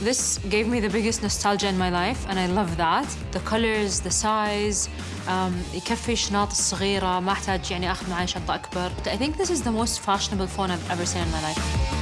This gave me the biggest nostalgia in my life and I love that. The colors, the size, um, يكفي شنط صغيرة، ما احتاج يعني اخذ معي شنطة أكبر. I think this is the most fashionable phone I've ever seen in my life.